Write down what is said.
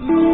Lord.